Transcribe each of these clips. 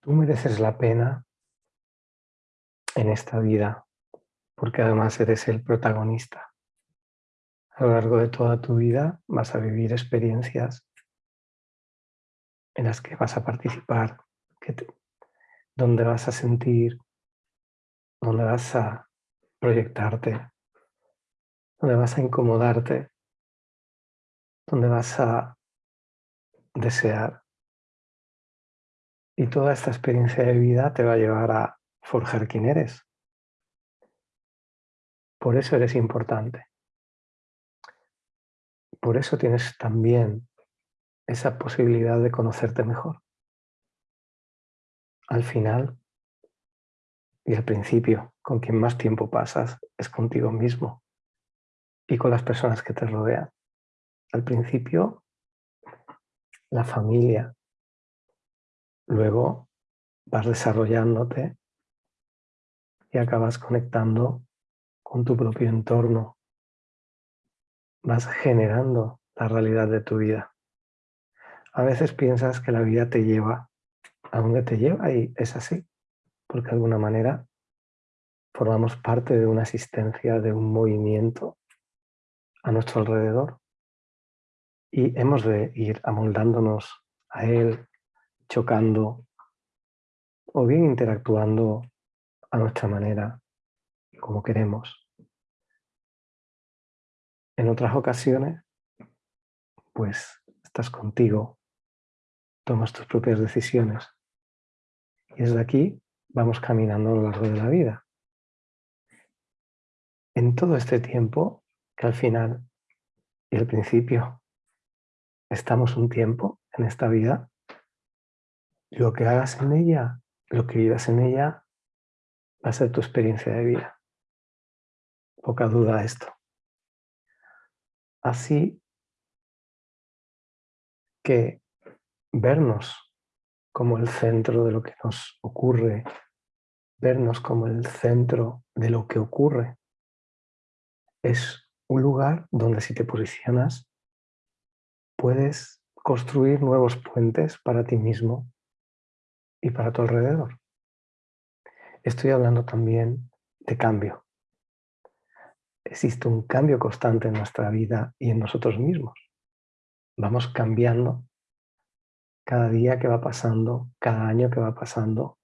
Tú mereces la pena en esta vida porque además eres el protagonista. A lo largo de toda tu vida vas a vivir experiencias en las que vas a participar, donde vas a sentir, donde vas a proyectarte, donde vas a incomodarte, donde vas a desear. Y toda esta experiencia de vida te va a llevar a forjar quién eres. Por eso eres importante. Por eso tienes también esa posibilidad de conocerte mejor. Al final y al principio, con quien más tiempo pasas es contigo mismo y con las personas que te rodean. Al principio, la familia. Luego vas desarrollándote y acabas conectando con tu propio entorno. Vas generando la realidad de tu vida. A veces piensas que la vida te lleva a donde te lleva y es así, porque de alguna manera formamos parte de una existencia, de un movimiento a nuestro alrededor y hemos de ir amoldándonos a él, chocando o bien interactuando a nuestra manera, como queremos. En otras ocasiones, pues estás contigo, tomas tus propias decisiones y desde aquí vamos caminando a lo largo de la vida. En todo este tiempo, que al final y al principio estamos un tiempo en esta vida, lo que hagas en ella, lo que vivas en ella, va a ser tu experiencia de vida. Poca duda esto. Así que vernos como el centro de lo que nos ocurre, vernos como el centro de lo que ocurre, es un lugar donde si te posicionas puedes construir nuevos puentes para ti mismo y para tu alrededor. Estoy hablando también de cambio. Existe un cambio constante en nuestra vida y en nosotros mismos. Vamos cambiando cada día que va pasando, cada año que va pasando,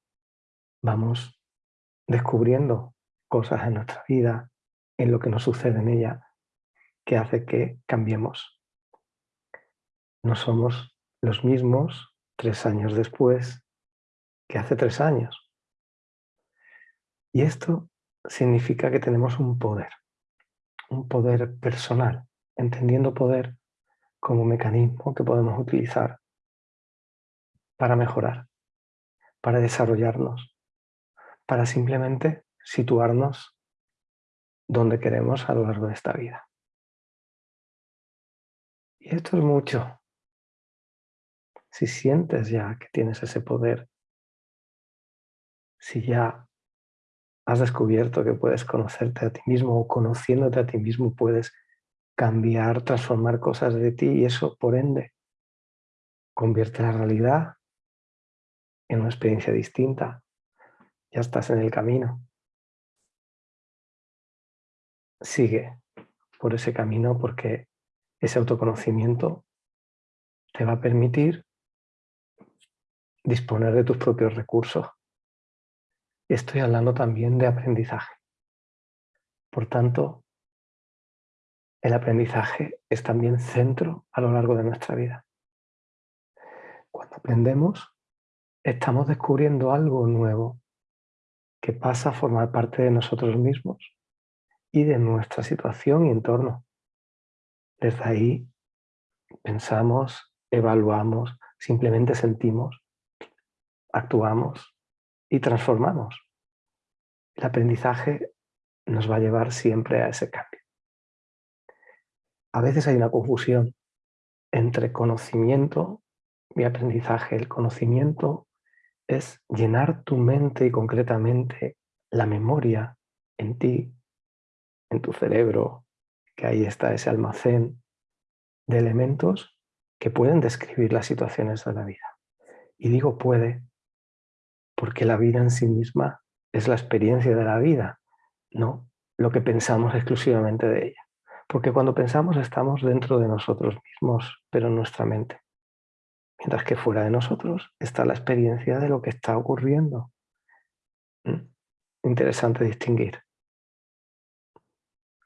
vamos descubriendo cosas en nuestra vida, en lo que nos sucede en ella, que hace que cambiemos. No somos los mismos tres años después que hace tres años. Y esto significa que tenemos un poder, un poder personal, entendiendo poder como mecanismo que podemos utilizar para mejorar, para desarrollarnos, para simplemente situarnos donde queremos a lo largo de esta vida. Y esto es mucho. Si sientes ya que tienes ese poder, si ya has descubierto que puedes conocerte a ti mismo o conociéndote a ti mismo puedes cambiar, transformar cosas de ti y eso, por ende, convierte la realidad en una experiencia distinta. Ya estás en el camino. Sigue por ese camino porque ese autoconocimiento te va a permitir disponer de tus propios recursos. Estoy hablando también de aprendizaje. Por tanto, el aprendizaje es también centro a lo largo de nuestra vida. Cuando aprendemos, estamos descubriendo algo nuevo que pasa a formar parte de nosotros mismos y de nuestra situación y entorno. Desde ahí pensamos, evaluamos, simplemente sentimos, actuamos y transformamos. El aprendizaje nos va a llevar siempre a ese cambio. A veces hay una confusión entre conocimiento y aprendizaje. El conocimiento es llenar tu mente y concretamente la memoria en ti, en tu cerebro, que ahí está ese almacén de elementos que pueden describir las situaciones de la vida. Y digo puede porque la vida en sí misma es la experiencia de la vida, no lo que pensamos exclusivamente de ella. Porque cuando pensamos estamos dentro de nosotros mismos, pero en nuestra mente. Mientras que fuera de nosotros está la experiencia de lo que está ocurriendo. ¿Mm? Interesante distinguir.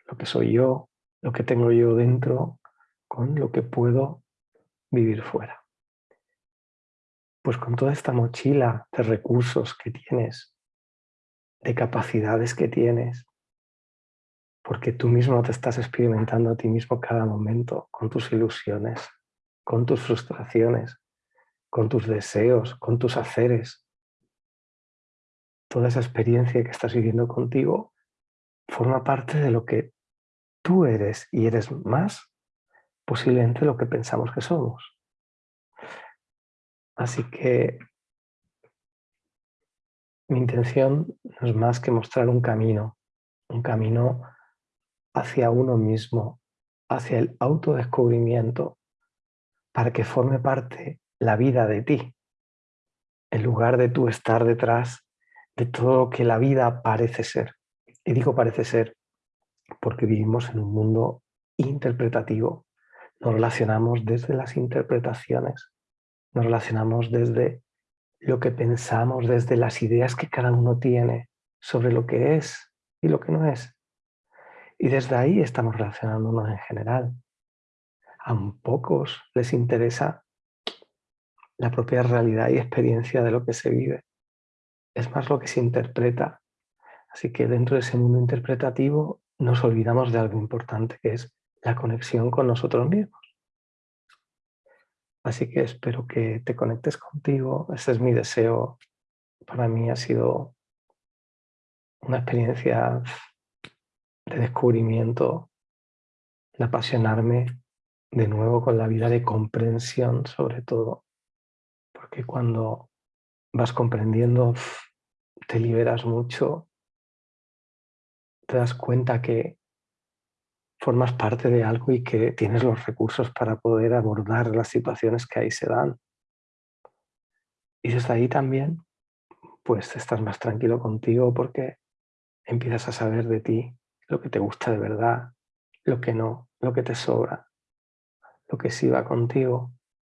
Lo que soy yo, lo que tengo yo dentro, con lo que puedo vivir fuera. Pues con toda esta mochila de recursos que tienes, de capacidades que tienes, porque tú mismo te estás experimentando a ti mismo cada momento con tus ilusiones, con tus frustraciones, con tus deseos, con tus haceres. Toda esa experiencia que estás viviendo contigo forma parte de lo que tú eres y eres más posiblemente lo que pensamos que somos. Así que mi intención no es más que mostrar un camino, un camino hacia uno mismo, hacia el autodescubrimiento, para que forme parte la vida de ti, en lugar de tú estar detrás de todo lo que la vida parece ser. Y digo parece ser porque vivimos en un mundo interpretativo. Nos relacionamos desde las interpretaciones, nos relacionamos desde lo que pensamos, desde las ideas que cada uno tiene sobre lo que es y lo que no es. Y desde ahí estamos relacionándonos en general. A pocos les interesa la propia realidad y experiencia de lo que se vive. Es más lo que se interpreta. Así que dentro de ese mundo interpretativo nos olvidamos de algo importante que es la conexión con nosotros mismos. Así que espero que te conectes contigo. Ese es mi deseo. Para mí ha sido una experiencia de descubrimiento, de apasionarme de nuevo con la vida de comprensión sobre todo, porque cuando vas comprendiendo te liberas mucho, te das cuenta que formas parte de algo y que tienes los recursos para poder abordar las situaciones que ahí se dan. Y desde ahí también, pues estás más tranquilo contigo porque empiezas a saber de ti lo que te gusta de verdad, lo que no, lo que te sobra, lo que sí va contigo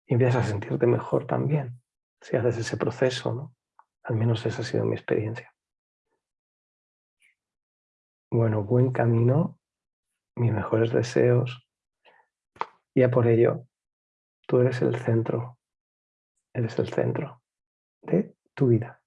y empiezas a sentirte mejor también si haces ese proceso, ¿no? Al menos esa ha sido mi experiencia. Bueno, buen camino, mis mejores deseos y a por ello tú eres el centro, eres el centro de tu vida.